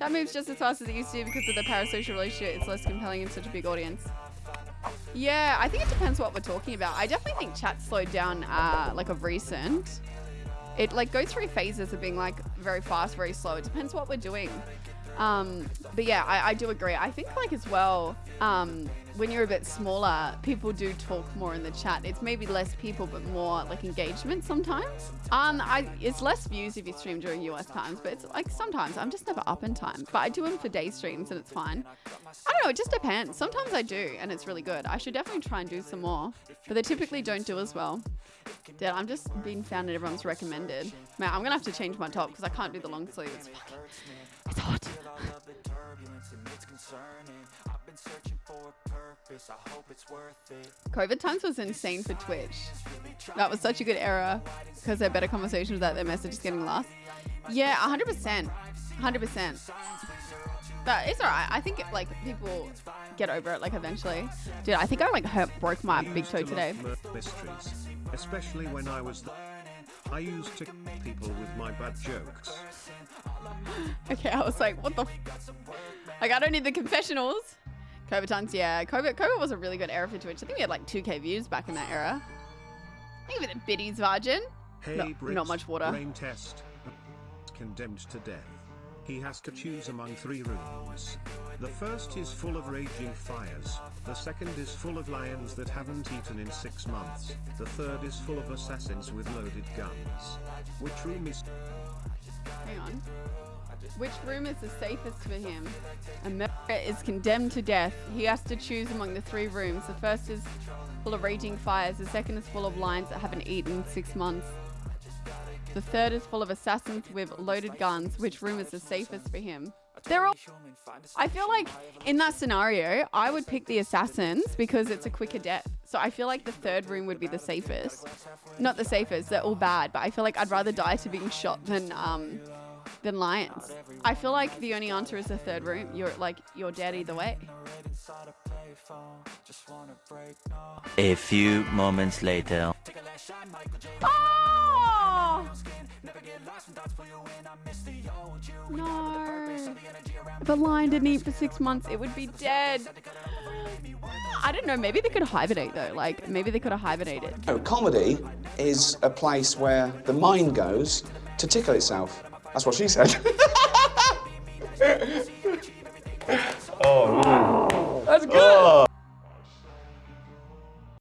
That moves just as fast as it used to because of the parasocial relationship. It's less compelling in such a big audience. Yeah, I think it depends what we're talking about. I definitely think chat slowed down uh, like of recent. It like goes through phases of being like very fast, very slow. It depends what we're doing. Um, but yeah, I, I do agree. I think like as well, um, when you're a bit smaller, people do talk more in the chat. It's maybe less people, but more like engagement sometimes. Um, I it's less views if you stream during US times, but it's like sometimes I'm just never up in time. But I do them for day streams and it's fine. I don't know. It just depends. Sometimes I do, and it's really good. I should definitely try and do some more, but they typically don't do as well. Dude, I'm just being found in everyone's recommended. Man, I'm gonna have to change my top because I can't do the long sleeve. It's fucking, it's hot. COVID times was insane for Twitch. That was such a good era because they're better conversations without their messages getting lost. Yeah, 100%. 100%. But it's alright. I think like people get over it like eventually. Dude, I think I like hurt, broke my big toe today. Mysteries, especially when I was. I used to people with my bad jokes. Okay, I was like, what the? like, I don't need the confessionals. COVID times, yeah. COVID, COVID was a really good era for Twitch. I think we had like 2k views back in that era. I think with the biddies, Virgin. Hey, No- Brits, not much water. Brain test. Condemned to death. He has to choose among three rooms. The first is full of raging fires. The second is full of lions that haven't eaten in six months. The third is full of assassins with loaded guns. Which room is Hang on. Which room is the safest for him? America is condemned to death. He has to choose among the three rooms. The first is full of raging fires. The second is full of lions that haven't eaten in six months. The third is full of assassins with loaded guns. Which room is the safest for him? They're all. I feel like in that scenario, I would pick the assassins because it's a quicker death. So I feel like the third room would be the safest. Not the safest, they're all bad, but I feel like I'd rather die to being shot than um than lions. I feel like the only answer is the third room. You're like you're dead either way. A few moments later. Oh! No. If a lion didn't eat for six months, it would be dead. I don't know. Maybe they could hibernate though. Like maybe they could have hibernated. No, comedy is a place where the mind goes to tickle itself. That's what she said.